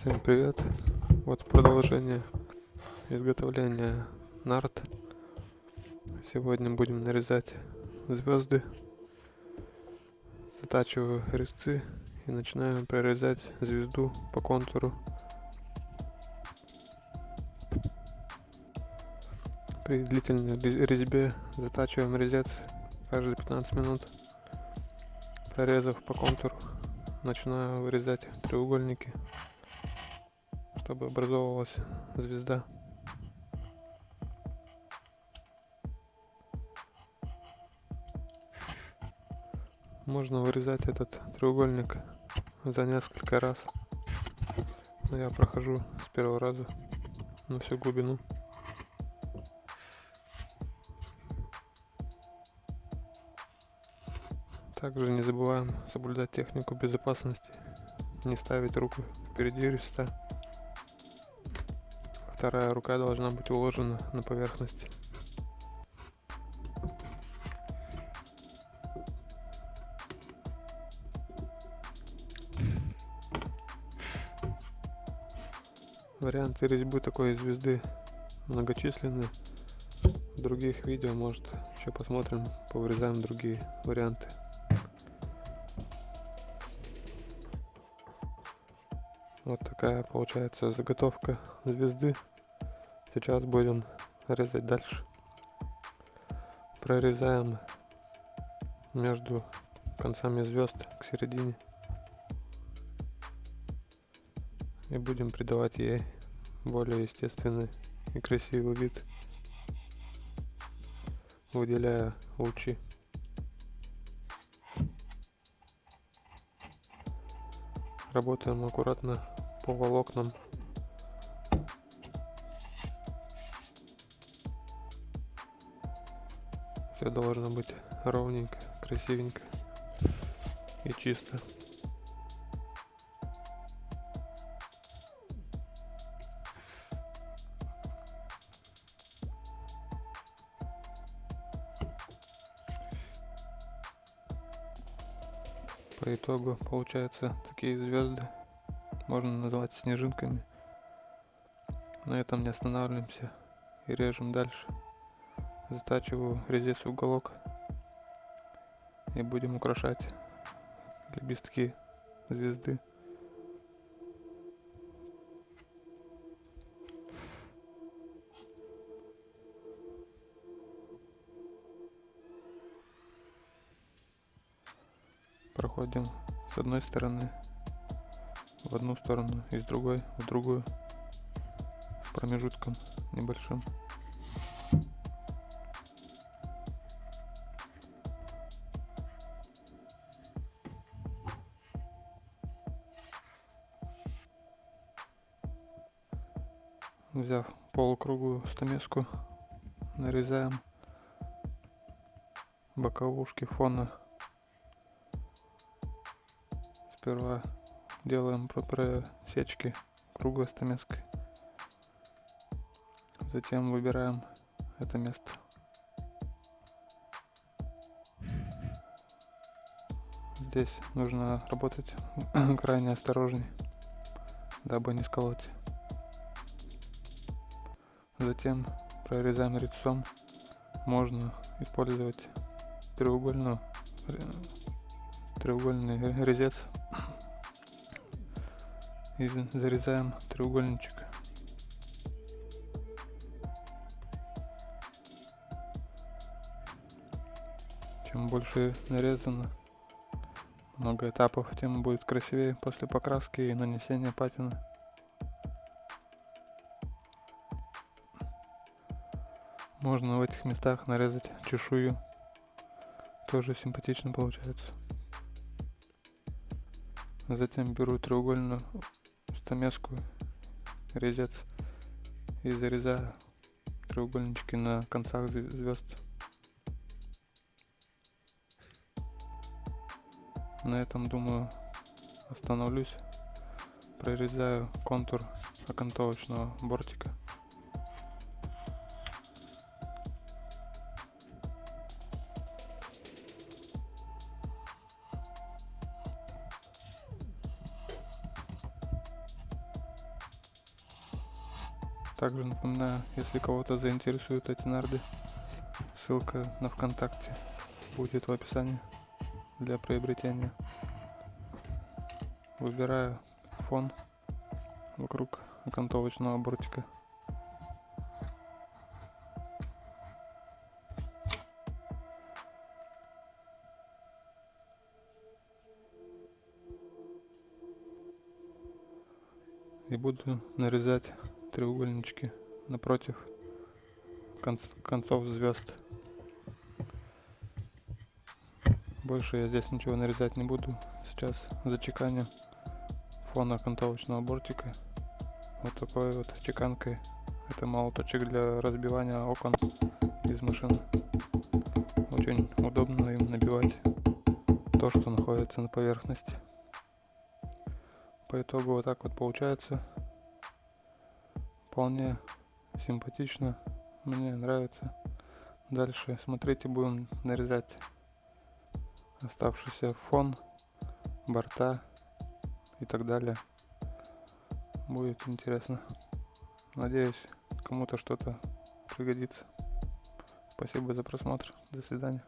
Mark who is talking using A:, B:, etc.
A: Всем привет! Вот продолжение изготовления нарт. Сегодня будем нарезать звезды. Затачиваю резцы и начинаю прорезать звезду по контуру. При длительной резьбе затачиваем резец каждые 15 минут. Прорезав по контуру, начинаю вырезать треугольники чтобы образовывалась звезда. Можно вырезать этот треугольник за несколько раз. Но я прохожу с первого раза на всю глубину. Также не забываем соблюдать технику безопасности, не ставить руку впереди резца. Вторая рука должна быть уложена на поверхность. Варианты резьбы такой звезды многочисленны. В других видео, может, еще посмотрим, повырезаем другие варианты. Вот такая получается заготовка звезды. Сейчас будем резать дальше. Прорезаем между концами звезд к середине. И будем придавать ей более естественный и красивый вид, выделяя лучи. Работаем аккуратно по волокнам Все должно быть ровненько, красивенько и чисто. По итогу получаются такие звезды, можно назвать снежинками. На этом не останавливаемся и режем дальше затачиваю резец уголок и будем украшать лепестки звезды. Проходим с одной стороны в одну сторону и с другой в другую промежутком небольшим. Взяв полукруглую стамеску, нарезаем боковушки фона. Сперва делаем просечки круглой стамеской. Затем выбираем это место. Здесь нужно работать крайне осторожней, дабы не сколоть. Затем прорезаем резцом. Можно использовать треугольную, треугольный резец и зарезаем треугольничек. Чем больше нарезано, много этапов, тем будет красивее после покраски и нанесения патины. Можно в этих местах нарезать чешую. Тоже симпатично получается. Затем беру треугольную стамеску, резец и зарезаю треугольнички на концах звезд. На этом, думаю, остановлюсь. Прорезаю контур окантовочного бортика. Также напоминаю, если кого-то заинтересуют эти нарды, ссылка на ВКонтакте будет в описании для приобретения. Выбираю фон вокруг окантовочного бортика. И буду нарезать треугольнички напротив конц концов звезд. Больше я здесь ничего нарезать не буду. Сейчас зачеканю фон окантовочного бортика вот такой вот чеканкой. Это молоточек для разбивания окон из машины. Очень удобно им набивать то, что находится на поверхности. По итогу вот так вот получается. Вполне симпатично. Мне нравится. Дальше смотрите, будем нарезать оставшийся фон, борта и так далее. Будет интересно. Надеюсь, кому-то что-то пригодится. Спасибо за просмотр. До свидания.